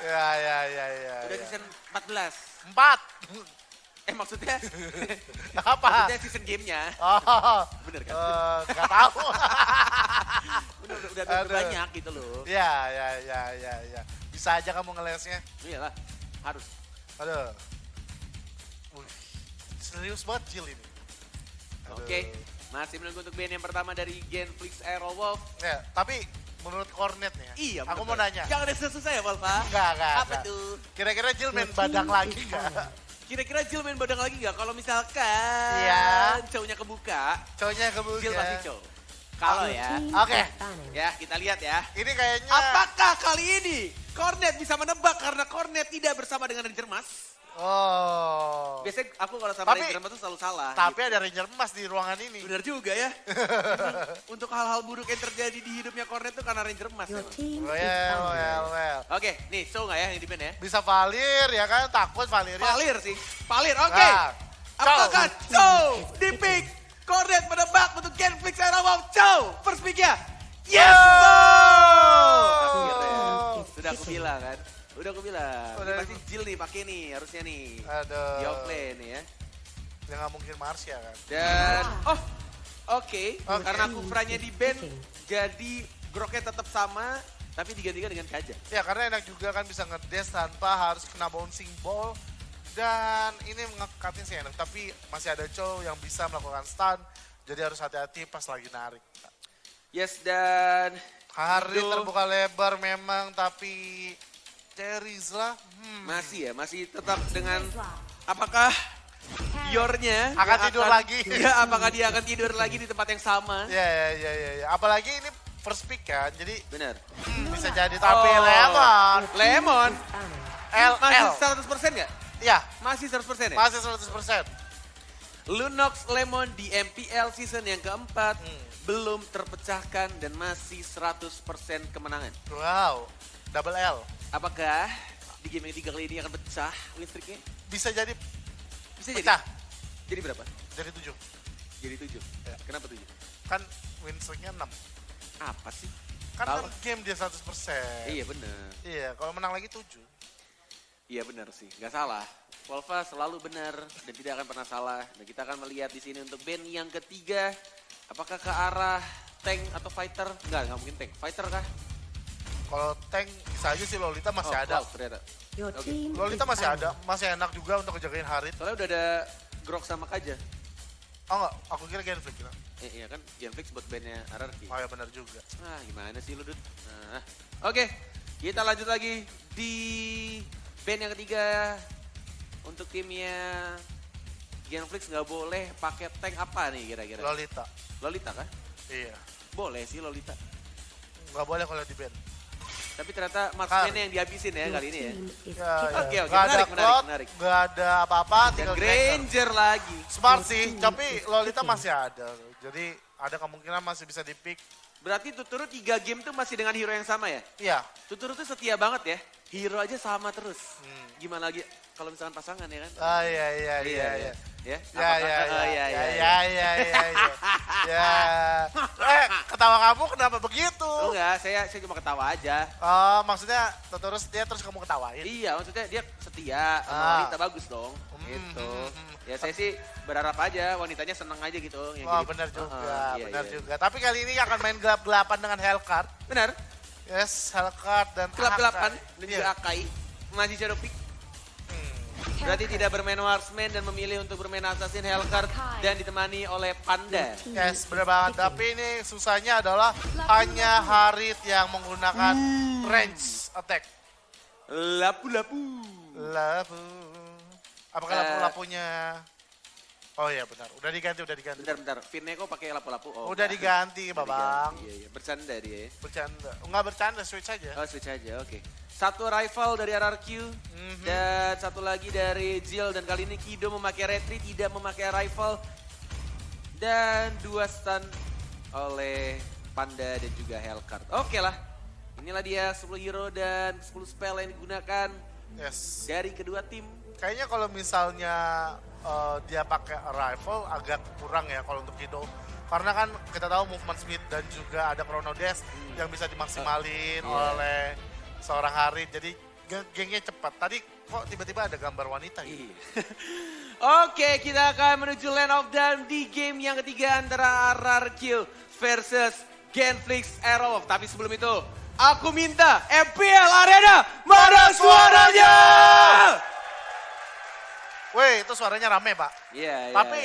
Ya, ya, ya, ya. Udah ya. season 14. Empat. Eh maksudnya, Apa? maksudnya season gamenya. Oh, Bener kan? eh, nggak tahu. Udah, udah, udah, banyak gitu loh. ya, ya, ya, ya, ya. Bisa aja kamu ngelesnya. Iyalah, harus. Aduh. Wih, serius banget Jill ini. Oke, masih menunggu untuk band yang pertama dari Genflix Aerowolf. Ya, tapi menurut Cornet ya. Iya, Aku mau nanya. Jangan ada susah ya, Valva. Enggak, enggak, Apa enggak. tuh? Kira-kira Jill main badang lagi enggak? Kira-kira Jill main badang lagi nggak? Kalau misalkan Iya. cowoknya kebuka, Cowoknya kebuka. Jill pasti cowok. Kalau ya, Oke. ya kita lihat ya. Ini kayaknya Apakah kali ini Cornet bisa menebak karena Cornet tidak bersama dengan Ranger Mas? Oh. Biasanya aku kalau sama Tapi- Ranger Mas tuh selalu salah. Tapi gitu. ada Ranger emas di ruangan ini. Bener juga ya. Untuk hal-hal buruk yang terjadi di hidupnya Cornet tuh karena Ranger Mas. Your emang. team is Well, well, well. Oke, nih show nggak ya yang di band ya? Bisa Valir ya kan? Takut Valirnya. Palir sih. Palir, oke. Nah, Apakah Chow di pick Cornet menebak untuk Genflix Aerawolf Chow? First pick ya? Yes! Oh! Akhirnya. Sudah aku bilang kan. Udah aku bilang. Ini Udah. pasti Jill nih pakai nih harusnya nih. Aduh. Di offlane nih ya. Ya nggak mungkin Marsha kan? Dan oh oke Oke. karena kufranya di band jadi groknya tetap sama tapi digantikan dengan kaja. Ya karena enak juga kan bisa ngedes tanpa harus kena bouncing ball. Dan ini ngekatin sih enak. Tapi masih ada Chow yang bisa melakukan stun. Jadi harus hati-hati pas lagi narik. Yes dan Hari Aduh. terbuka lebar memang tapi Terizla hmm, masih ya masih tetap dengan apakah Yornya Akan tidur lagi. Ya, apakah dia akan tidur lagi di tempat yang sama? ya ya ya ya ya. Apalagi ini first pick kan. Jadi Benar. hmm, bisa jadi tapi Oh. lemon. Lemon L masih L. 100% nggak? Ya, Masih 100% ya? masih 100%. Lunox Lemon di MPL season yang keempat Hmm. belum terpecahkan dan masih 100% kemenangan. Wow. Double L. Apakah di game yang tiga kali ini akan pecah win streaknya? Bisa jadi Bisa jadi. pecah. Jadi berapa? Jadi 7. Jadi tujuh. Ya. Kenapa tujuh? Kan win streaknya 6. Apa sih? Kan Tahu. per game dia 100%. Iya benar. Iya, kalau menang lagi 7. Iya benar sih, nggak salah. Volva selalu benar dan tidak akan pernah salah. Dan kita akan melihat di sini untuk band yang ketiga, apakah ke arah tank atau fighter? Enggak, nggak mungkin tank. Fighter kah? Kalau tank bisa aja sih Lolita masih Oh, ada. Cloud Oke. team Lolita masih ada, masih enak juga untuk ngejagain Harit. Soalnya udah ada Grok sama Kaja. Oh enggak, aku kira Genflix kira. Eh, iya kan, Genflix buat bandnya RRQ. Oh ya benar juga. Ah, gimana sih lu, Dut? Nah, oke. Kita lanjut lagi di band yang ketiga. Untuk timnya Genflix nggak boleh pakai tank apa nih kira-kira? Lolita. Lolita kah? Iya. Boleh sih Lolita. Nggak boleh kalau di band. Tapi ternyata Kar. marksman-nya yang dihabisin ya kali ini ya. is Ya, keep- ya. Oke, oke, menarik, menarik, menarik. nggak ada apa-apa, Dan tinggal Granger. Lagi. Smart sih, tapi Lolita masih ada. Jadi ada kemungkinan masih bisa di pick. Berarti Tuturu tiga game tuh masih dengan hero yang sama ya? Iya. Tuturu tuh setia banget ya. Hero aja sama terus. Hmm. Gimana lagi kalau misalkan pasangan ya kan? Ah iya iya iya iya. Ya, Ya ya oh, ya iya, ya iya, ya ya ya ya. Ya. Eh, ketawa kamu kenapa begitu? Enggak, saya saya cuma ketawa aja. Oh, maksudnya terus dia terus kamu ketawain. Iya, maksudnya dia setia sama Ah. wanita bagus dong. Hmm, Gitu. hmm, hmm. Ya saya sih berharap aja wanitanya seneng aja gitu. yang Wah jadi- benar juga, Heeh, iya, benar iya. juga. Tapi kali ini akan main gelap-gelapan dengan Hellcard. Benar. Yes, Hellcard dan Gelap-gelapan dan Iya. juga Akai masih shadow pick. Hmm. Berarti tidak bermain marksman dan memilih untuk bermain assassin Hellcard dan ditemani oleh Panda. Yes, benar banget. Tapi ini susahnya adalah hanya Harit yang menggunakan range attack. Lapu-lapu. Lapu. Apakah Eh. lapu-lapunya? Oh iya benar, udah diganti, udah diganti. Bentar, bentar. Fineko pakai lapu-lapu. Oh, Udah enggak. diganti, Babang. Iya, iya. Bercanda dia ya. Bercanda. Enggak bercanda, switch aja. Oh, switch aja, oke. Satu rival dari RRQ Mhm. dan satu lagi dari Jill dan kali ini Kido memakai retreat tidak memakai rival dan dua stun oleh Panda dan juga Hellcard. Oke lah, inilah dia 10 hero dan 10 spell yang digunakan Yes. dari kedua tim. Kayaknya kalau misalnya eh, dia pakai rifle agak kurang ya kalau untuk Kido. Karena kan kita tahu movement speed dan juga ada chrono dash yang bisa dimaksimalin Iya. oleh seorang Harit. Jadi ge- gengnya cepat. Tadi kok tiba-tiba ada gambar wanita gitu. Oke, kita akan menuju Land of Dawn di game yang ketiga antara RRQ versus Genflix Aerowolf. Tapi sebelum itu, aku minta MPL Arena, mana suaranya? Weh, itu suaranya rame, Pak. Iya, iya. Tapi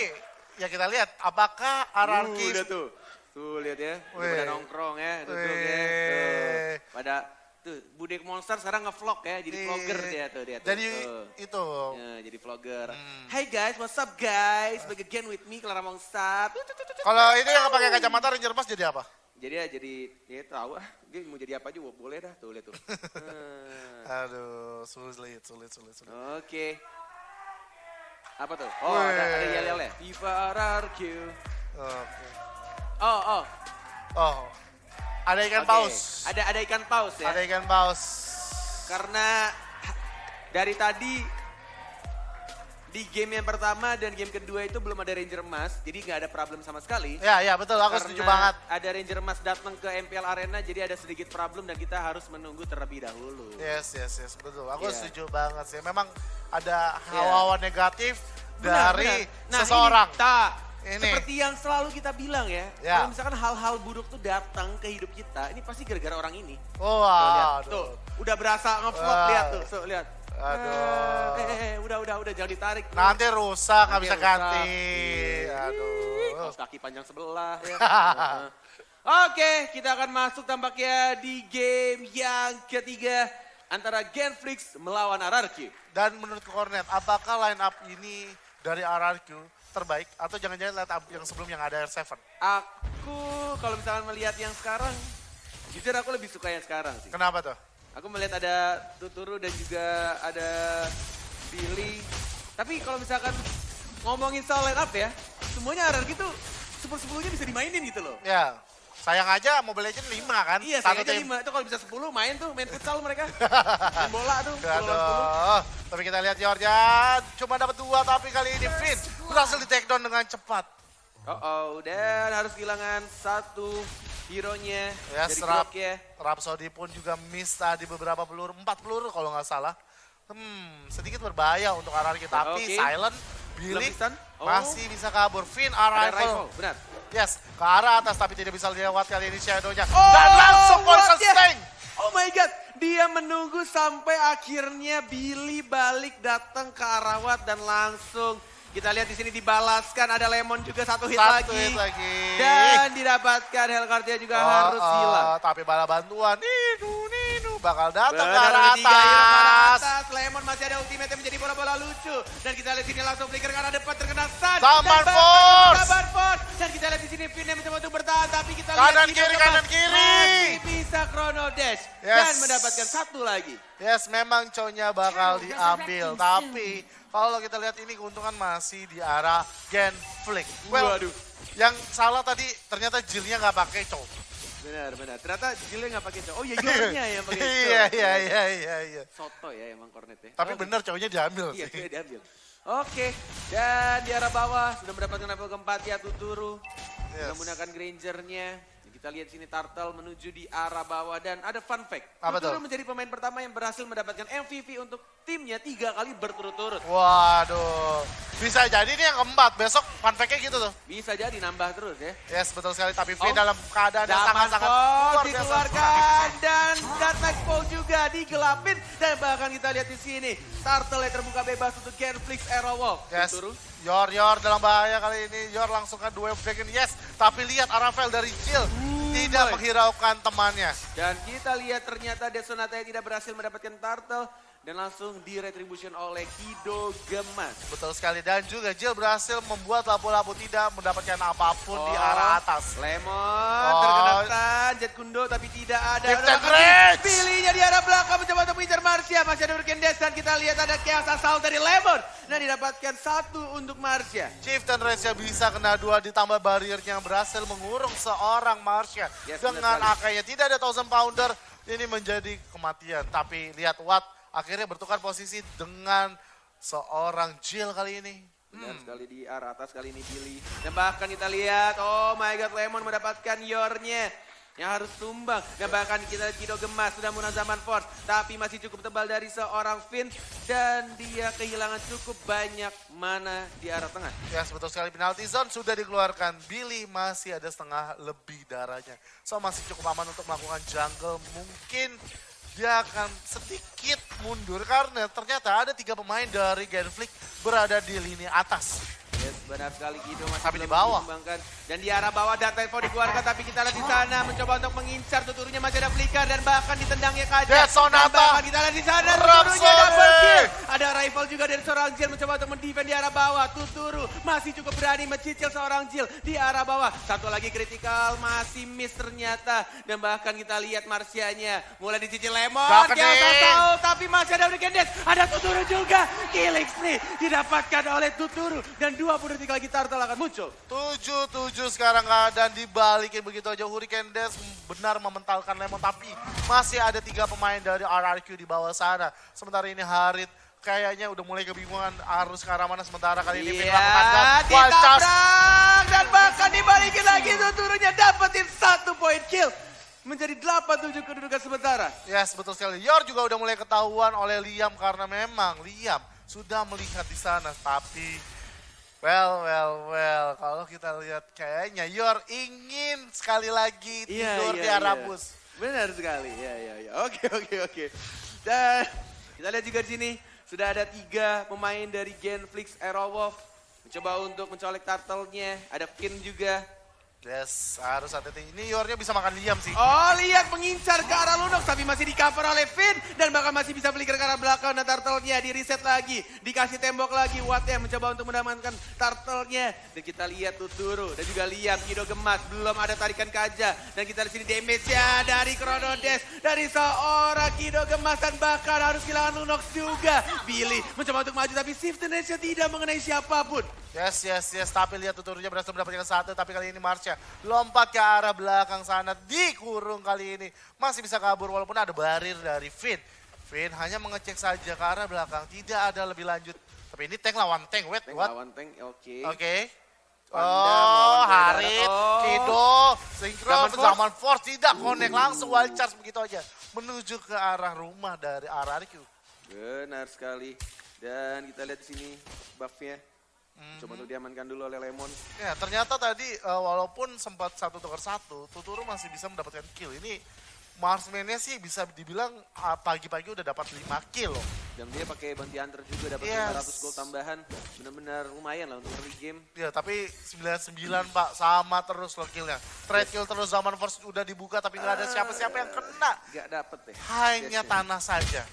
ya kita lihat apakah RRQ Uh, udah tuh. Tuh lihat ya, udah pada nongkrong ya, duduk ya. Weh. Tuh. Pada tuh Budek Monster sekarang ngevlog ya, jadi Iya. vlogger dia tuh dia tuh. Jadi Tuh. itu Ya, jadi vlogger. Hmm. Hey guys, what's up guys? Back again with me, Clara Mongsat. kalau itu yang pakai kacamata Ranger Mas jadi apa? Jadi ya jadi, ya tahu ah, dia mau jadi apa juga boleh dah, tuh lihat tuh. Hmm. Aduh, sulit, sulit, sulit, sulit. Oke. Apa tuh? Oh, ada, ada Weh. yel-yel ya? Viva RRQ. Oke. Oh, oh. Oh, ada ikan Oke. paus. Ada ada ikan paus ya. Ada ikan paus. Karena dari tadi di game yang pertama dan game kedua itu belum ada Ranger emas, jadi nggak ada problem sama sekali. Ya, ya betul, aku setuju banget. ada Ranger emas datang ke MPL Arena, jadi ada sedikit problem dan kita harus menunggu terlebih dahulu. Yes, yes, yes, betul. Aku Iya. setuju banget sih. Memang ada hawa-hawa negatif Benar, dari benar. Nah, seseorang. Ini, tak, Ini. seperti yang selalu kita bilang ya, Ya. kalau misalkan hal-hal buruk tuh datang ke hidup kita, ini pasti gara-gara orang ini. Oh, Tuh, lihat, aduh. tuh, udah berasa ngevlog, Wah. lihat tuh, tuh, lihat. Aduh. Eh, eh, eh, udah, udah, udah, jangan ditarik. Nanti rusak, nggak bisa rusak. ganti. Iya. Aduh. Kaos kaki panjang sebelah ya. Oke, kita akan masuk tampaknya di game yang ketiga antara Genflix melawan RRQ. Dan menurut Kornet, apakah line up ini dari RRQ terbaik atau jangan-jangan line up yang sebelum yang ada R7? Aku kalau misalkan melihat yang sekarang, jujur aku lebih suka yang sekarang sih. Kenapa tuh? Aku melihat ada Tuturu dan juga ada Billy. Tapi kalau misalkan ngomongin soal line up ya, semuanya RRQ tuh sepuluh-sepuluhnya bisa dimainin gitu loh. Ya, sayang aja Mobile Legends 5 kan? Iya, Satu saya aja tim. lima. Itu kalau bisa 10 main tuh, main futsal mereka. main bola tuh, 10 lawan 10. Aduh, tapi kita lihat Jordan cuma dapat dua tapi kali ini Finn berhasil di take down dengan cepat. Oh, oh, dan harus kehilangan satu hero-nya Ya, dari serap. Glock ya. Rhapsody pun juga miss tadi beberapa peluru, empat peluru kalau nggak salah. Hmm, sedikit berbahaya untuk RRQ tapi Oke. Silent, Billy. Oh. masih bisa kabur. Finn arrival. rifle, benar. Yes, ke arah atas tapi tidak bisa dilewat kali ini Shadow-nya. Oh, Dan langsung poison sting. Oh my god, dia menunggu sampai akhirnya Billy balik datang ke arah Watt dan langsung kita lihat di sini dibalaskan ada Lemon juga satu hit Satu lagi. hit lagi. Dan didapatkan Hellcard-nya juga Oh, harus oh, hilang. Tapi bala bantuan, bakal datang ke arah atas. atas. Lemon masih ada ultimate yang menjadi bola-bola lucu. Dan kita lihat sini langsung flicker ke arah depan terkena stun. Dan bahkan Force. Saban Force. Dan kita lihat di sini Finn yang mencoba untuk bertahan. Tapi kita lihat Kanan kiri, kanan kiri. Masih bisa chrono dash. Dan Yes. mendapatkan satu lagi. Yes, memang cownya bakal diambil. Tapi kalau kita lihat ini keuntungan masih di arah Gen Flick. Well, Waduh. yang salah tadi ternyata Jillnya nggak pakai cow. Benar, benar. Ternyata Jilnya nggak pakai cowok. Oh iya, Yornya yang pakai cowok. Iya, iya, iya, iya, iya. Soto ya emang Cornet ya. Tapi Oke. bener cownya diambil Iya, sih. dia diambil. Oke, dan di arah bawah sudah mendapatkan level keempat ya Tuturu. Yes. Sudah menggunakan Grangernya. Kita lihat sini Turtle menuju di arah bawah dan ada fun fact. Apa tuh? menjadi pemain pertama yang berhasil mendapatkan MVP untuk timnya tiga kali berturut-turut. Waduh, bisa jadi ini yang keempat. Besok fun fact-nya gitu tuh. Bisa jadi nambah terus ya. Yes, betul sekali. Tapi Finn Oh. dalam keadaan yang sangat-sangat luar dikeluarkan dan Dark Knight Fall juga digelapin dan bahkan kita lihat di sini Turtle yang terbuka bebas untuk Genflix Aerowolf. Yes. Tuturu. Yor, Yor dalam bahaya kali ini. Yor langsung dua dragon. Yes, tapi lihat Aravel dari Jill. Tidak menghiraukan temannya. Dan kita lihat ternyata Desonata tidak berhasil mendapatkan turtle dan langsung diretribution oleh Kido Gemas. Betul sekali. Dan juga Jill berhasil membuat lapu-lapu tidak mendapatkan apa pun di Oh, arah atas. Lemon Oh. terkena Jet Kundo tapi tidak ada. Pilihnya di arah belakang mencoba Marsha. Masih ada dan kita lihat ada Chaos Assault dari Lemon. Dan didapatkan satu untuk Marsha. Chieftain Race bisa kena dua ditambah barriernya yang berhasil mengurung seorang Marsha. Yes, Dengan akanya tidak ada thousand pounder, ini menjadi kematian. Tapi lihat Watt akhirnya bertukar posisi dengan seorang Jill kali ini. Benar Hmm. sekali di arah atas kali ini Billy. Dan bahkan kita lihat, oh my god Lemon mendapatkan yornya. Yang harus tumbang. Dan bahkan kita Kido Gemas sudah menggunakan zaman Force. Tapi masih cukup tebal dari seorang Finn. Dan dia kehilangan cukup banyak mana di arah tengah. Ya, betul sekali penalti zone sudah dikeluarkan. Billy masih ada setengah lebih darahnya. So masih cukup aman untuk melakukan jungle. Mungkin dia akan sedikit mundur karena ternyata ada tiga pemain dari Genflix berada di lini atas. Benar sekali Kido masih Tapi di bawah. Dan di arah bawah data info dikeluarkan tapi kita lihat di sana mencoba untuk mengincar tuturnya masih ada flicker dan bahkan ditendangnya kaca. Dead Sonata. Dan kita lihat di sana tuturnya double kill. Ada rival juga dari seorang Jill mencoba untuk mendefend di arah bawah. Tuturu masih cukup berani mencicil seorang Jill di arah bawah. Satu lagi kritikal masih miss ternyata. Dan bahkan kita lihat Marsianya mulai dicicil Lemon. Tahu tapi masih ada Uriken Dash. Ada Tuturu juga. Killing spree didapatkan oleh Tuturu. Dan 20 detik lagi Turtle akan muncul. 7-7 sekarang keadaan dibalikin begitu aja. Hurricane Dash benar mementalkan Lemon tapi masih ada tiga pemain dari RRQ di bawah sana. Sementara ini Harit kayaknya udah mulai kebingungan harus ke arah mana sementara kali ini wild charge. ditabrak dan bahkan dibalikin lagi tuturnya dapetin satu poin kill. Menjadi 8-7 kedudukan sementara. Yes, betul sekali. Yor juga udah mulai ketahuan oleh Liam karena memang Liam sudah melihat di sana. Tapi, well, well, well. Kalau kita lihat kayaknya Yor ingin sekali lagi tidur di arah bus. Benar sekali, ya, ya, ya. Oke, oke, oke. Dan kita lihat juga di sini sudah ada tiga pemain dari Genflix Aerowolf mencoba untuk mencolek turtle-nya. Ada Finn juga. Yes, harus hati-hati. Ini Yornya bisa makan Liam sih. Oh, lihat mengincar ke arah Lunox tapi masih di cover oleh Finn dan bahkan masih bisa flicker ke arah belakang dan turtle-nya di reset lagi, dikasih tembok lagi. Watt mencoba untuk mendapatkan turtle-nya dan kita lihat Tuturu dan juga lihat Kido Gemas belum ada tarikan kaja dan kita lihat sini damage-nya dari Chrono Dash dari seorang Kido Gemas dan bahkan harus kehilangan Lunox juga. Billy mencoba untuk maju tapi shift nya tidak mengenai siapa pun. Yes, yes, yes. Tapi lihat tuturnya berhasil mendapatkan satu. Tapi kali ini Marsha lompat ke arah belakang sana. Dikurung kali ini. Masih bisa kabur walaupun ada barir dari Finn. Finn hanya mengecek saja ke arah belakang. Tidak ada lebih lanjut. Tapi ini tank lawan tank. Wait, Tank what? lawan tank, oke. Oke. Panda Oh, Harit. Oh. Kido, Zaman Force. Zaman Force tidak connect langsung wild charge begitu aja. Menuju ke arah rumah dari RRQ. Benar sekali. Dan kita lihat di sini buff-nya. Coba untuk diamankan dulu oleh Lemon. Ya, ternyata tadi eh, walaupun sempat satu tukar satu, Tuturu masih bisa mendapatkan kill. Ini Marsman-nya sih bisa dibilang ah, pagi-pagi udah dapat 5 kill loh. Dan dia pakai bounty hunter juga dapat Yes. 500 gold tambahan. Benar-benar lumayan lah untuk early game. Ya, tapi 99 Pak, sama terus loh killnya. Trade kill terus zaman first udah dibuka tapi nggak ada siapa-siapa yang kena. Gak dapet deh. Hanya Yes, tanah saja.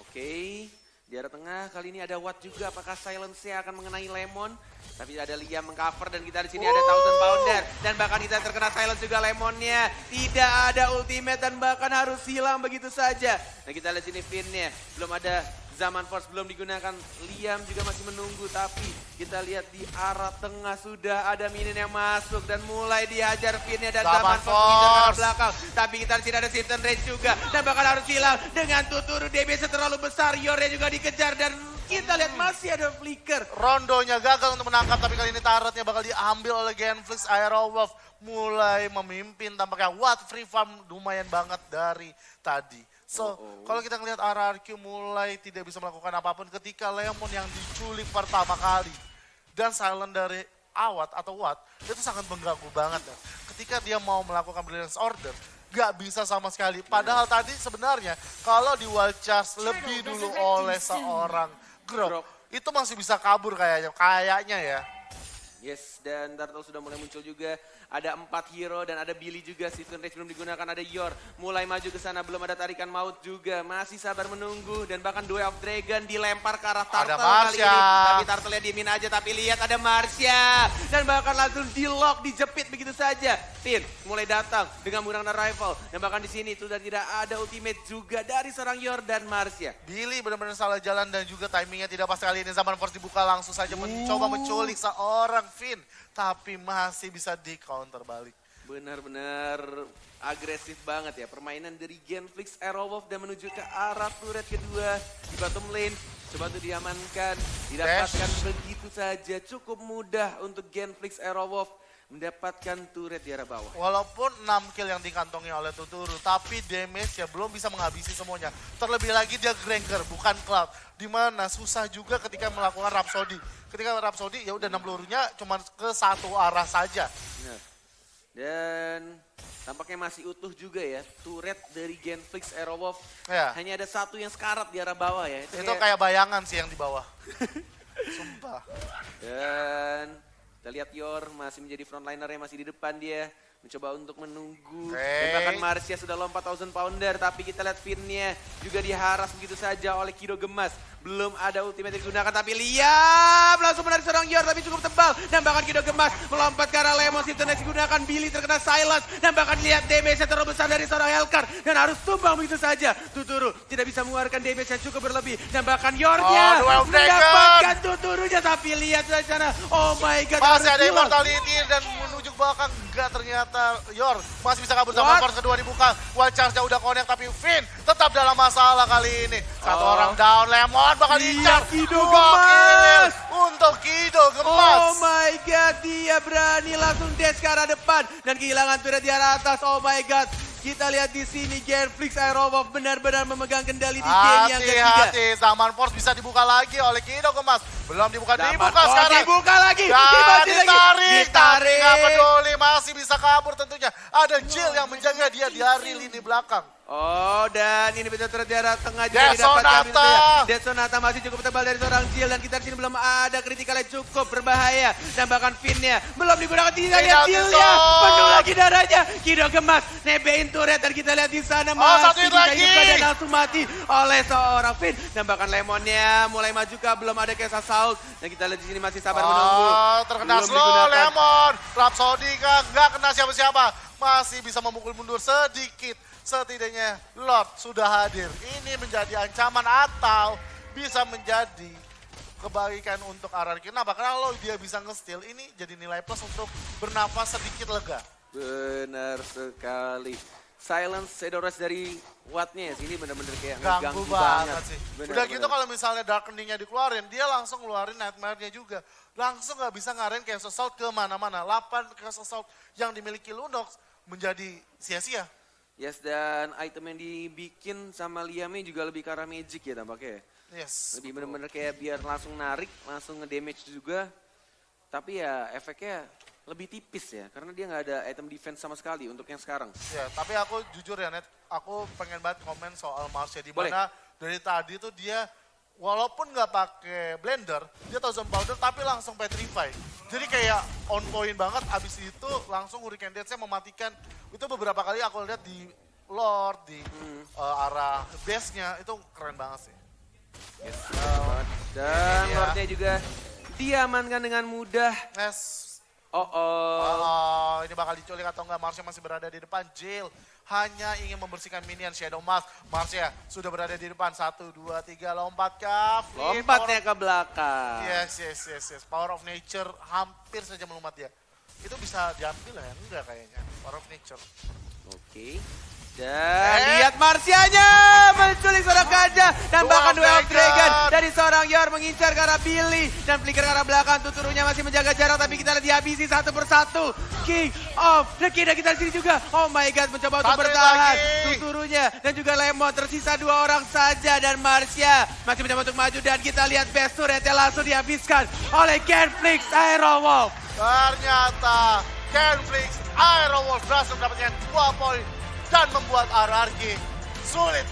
Oke. Di arah tengah kali ini ada Watt juga. Apakah silence-nya akan mengenai Lemon? Tapi ada Liam mengcover dan kita di sini ada Thousand Pounder. Dan bahkan kita terkena silence juga Lemonnya. Tidak ada ultimate dan bahkan harus hilang begitu saja. Nah kita lihat sini Finn-nya. Belum ada Zaman Force belum digunakan. Liam juga masih menunggu. Tapi kita lihat di arah tengah sudah ada minion yang masuk. Dan mulai dihajar Finn-nya dan Zaman Zaman, Force ke Force. belakang. Tapi kita di sini ada Sinton Rage juga. Dan bahkan harus hilang dengan tuturu DBS terlalu besar. Yornya juga dikejar dan kita lihat masih ada flicker. Rondonya gagal untuk menangkap tapi kali ini turretnya bakal diambil oleh Genflix Aerowolf. Mulai memimpin tampaknya What free farm lumayan banget dari tadi. So, Oh, oh. kalau kita ngelihat RRQ mulai tidak bisa melakukan apa pun ketika Lemon yang diculik pertama kali. Dan silent dari Awat atau Watt, itu sangat mengganggu banget ya. Ketika dia mau melakukan brilliance order, gak bisa sama sekali. Padahal tadi sebenarnya kalau di wild charge lebih dulu oleh seorang Grok, itu masih bisa kabur kayaknya, kayaknya ya. Yes, dan Turtle sudah mulai muncul juga. Ada empat hero dan ada Billy juga. Season Rage belum digunakan, ada Yor. Mulai maju ke sana, belum ada tarikan maut juga. Masih sabar menunggu. Dan bahkan Duel of Dragon dilempar ke arah Turtle kali Marsha. ini. Tapi Turtle-nya diemin aja, tapi lihat ada Marsha. Dan bahkan langsung di lock, dijepit begitu saja. Finn mulai datang dengan menggunakan rival. Dan bahkan di sini sudah tidak ada ultimate juga dari seorang Yor dan Marsha. Billy benar-benar salah jalan dan juga timingnya tidak pas kali ini. Zaman Force dibuka langsung saja mencoba menculik seorang Finn. Tapi masih bisa di counter balik. Benar-benar agresif banget ya permainan dari Genflix Aerowolf dan menuju ke arah turret kedua di bottom lane. Coba tuh diamankan, didapatkan begitu saja. Cukup mudah untuk Genflix Aerowolf mendapatkan turret di arah bawah. Walaupun 6 kill yang dikantongi oleh Tuturu, tapi damage ya belum bisa menghabisi semuanya. Terlebih lagi dia Granger, bukan Cloud. Di mana susah juga ketika melakukan Rhapsody. Ketika Rhapsody ya udah 60-nya cuma ke satu arah saja. Benar. Dan tampaknya masih utuh juga ya turret dari Genflix Aerowolf. Ya. Hanya ada satu yang sekarat di arah bawah ya. Itu kayak bayangan sih yang di bawah. Sumpah. Dan kita lihat Yor masih menjadi frontliner yang masih di depan dia. Mencoba untuk menunggu. Oke. Dan bahkan Marcia sudah lompat 1000 pounder. Tapi kita lihat Finnya juga diharas begitu saja oleh Kido Gemas. Belum ada ultimate yang digunakan. Tapi lihat langsung menarik seorang Yor. Tapi cukup tebal. Dan bahkan Kido Gemas melompat ke arah Lemon. Sintonex digunakan. Billy terkena silence. Dan bahkan lihat damage yang terlalu besar dari seorang Helkar. Dan harus tumbang begitu saja. Tuturu tidak bisa mengeluarkan damage yang cukup berlebih. Dan bahkan Yornya Oh, mendapatkan tuturunya. Tapi lihat di sana. Oh my god. Masih ada immortality dan belakang. Enggak ternyata Yor masih bisa kabur sama force kedua dibuka. Wild charge udah connect tapi Finn tetap dalam masalah kali ini. Satu Oh. orang down, Lemon bakal Iya, diincar. Kido Gemas. untuk Kido Gemas. Oh my god, dia berani langsung dash ke arah depan dan kehilangan turret di arah atas. Oh my god. Kita lihat di sini Genflix Aerowolf benar-benar memegang kendali di game yang ketiga. Hati-hati, Zaman Force bisa dibuka lagi oleh Kido Gemas. Belum dibuka, Dapat- dibuka oh, sekarang. dibuka lagi. Dan ditarik, Ditarik. nggak peduli, masih bisa kabur tentunya. Ada Jill yang menjaga dia di hari lini belakang. Oh dan ini di arah tengah juga didapatkan. Sonata. Dead Sonata masih cukup tebal dari seorang Jill dan kita di sini belum ada kritikalnya cukup berbahaya dan bahkan Finnya belum digunakan tidak lihat Jillnya penuh lagi darahnya Kido gemas nebein turret dan kita lihat di sana Oh, masih bisa hidupkan dan langsung mati oleh seorang Fin dan bahkan Lemonnya mulai maju ke belum ada case assault dan kita lihat di sini masih sabar menunggu. Oh, terkena Belum slow digunakan. Lemon. Rhapsody? Nggak kena siapa-siapa. Masih bisa memukul mundur sedikit. Setidaknya Lord sudah hadir. Ini menjadi ancaman atau bisa menjadi kebaikan untuk RRQ. Kenapa? Karena kalau dia bisa nge-steal, ini jadi nilai plus untuk bernafas sedikit lega. Benar sekali. Silence Sedores dari Wattnya ya sini benar-benar kayak Ganggu ngeganggu banget sih. Benar, Udah gitu benar. kalau misalnya Darkening-nya dikeluarin, dia langsung ngeluarin Nightmare-nya juga. Langsung nggak bisa ngarahin Chaos Assault ke mana-mana. 8 Chaos Assault yang dimiliki Lunox menjadi sia-sia. Yes, dan item yang dibikin sama Liamnya juga lebih ke arah magic ya tampaknya. ya. Yes. Lebih benar-benar kayak biar langsung narik, langsung nge-damage juga. Tapi ya efeknya lebih tipis ya, karena dia nggak ada item defense sama sekali untuk yang sekarang. Ya, tapi aku jujur ya Net, aku pengen banget komen soal Marsha di Boleh. mana dari tadi tuh dia walaupun nggak pakai blender, dia zone powder tapi langsung petrify. Jadi kayak on point banget abis itu langsung Hurricane Dance-nya mematikan. Itu beberapa kali aku lihat di Lord, di Hmm. eh, arah base-nya itu keren banget sih. Yes, Dan Ini ya. Lordnya juga diamankan dengan mudah. Yes. Oh, oh. Oh, ini bakal diculik atau enggak? Marsha masih berada di depan. Jill hanya ingin membersihkan minion Shadow Mask. Marsha sudah berada di depan. Satu, dua, tiga, lompat kah? Flip, Lompatnya power ke belakang. Yes, yes, yes, yes. Power of Nature hampir saja melumat dia. Itu bisa diambil ya? Enggak kayaknya. Power of Nature. Oke. Dan Eh. lihat Marsianya menculik seorang gajah dan Dua bahkan duel dragon. dragon dari seorang Yor mengincar ke arah Billy dan flicker ke arah belakang tuturunya masih menjaga jarak tapi kita lihat dihabisi satu persatu King of the King. Dan kita di sini juga oh my god mencoba untuk bertahan. tuturunya dan juga Lemon tersisa dua orang saja dan Marsia masih mencoba untuk maju. Dan kita lihat best turretnya langsung dihabiskan oleh Genflix Aerowolf. Ternyata Kenflix Aerowolf berhasil mendapatkan dua poin dan membuat RRQ sulit